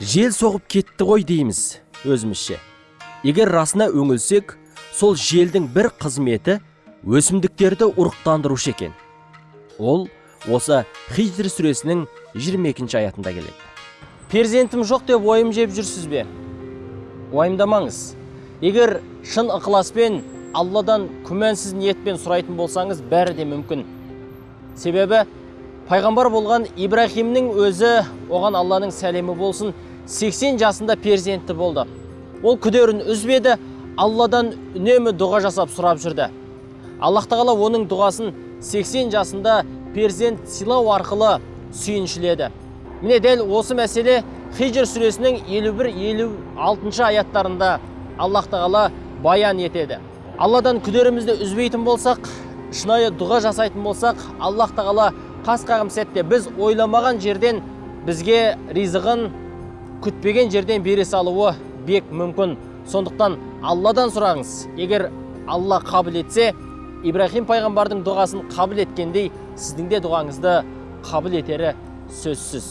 жел соғып кетті ғой дейміз өзімізше. Егер расына өңілсек сол желдің бір қызметі өсімдіктерді ұрықтандырушы екен. Ол осы хижр сүресінің 22 аятында келеді. Перзентім жоқ деп ойым жеп жүрсіз бе? Уайымдамаңыз. Егер шын ықыласпен алладан күмәнсіз ниетпен сұрайтын болсаңыз бәрі де мүмкін. Себебі пайғамбар болған ибраһимнің өзі оған алланың сәлемі болсын 80 жасында перзенті болды. Ол күдерін үзбеді алладан үнемі дұға жасап сұрап жүрді. Аллах тағала оның дұғасын 80 жасында перзент сыйлау арқылы сүйіншіледі. Міне дәл осы мәселе хижр сүресінің 51-56 аяттарында аллах тағала баян етеді. Алладан күдерімізді үзбейтін болсақ шынайы дұға жасайтын болсақ аллах тағала қас қағым сәтте біз ойламаған жерден бізге ризығын күтпеген жерден бере салуы бек мүмкін. Сондықтан алладан сұраңыз егер алла қабыл етсе ибраһим пайғамбардың дұғасын қабыл еткендей сіздің де дұғаңызды қабыл етері сөзсіз.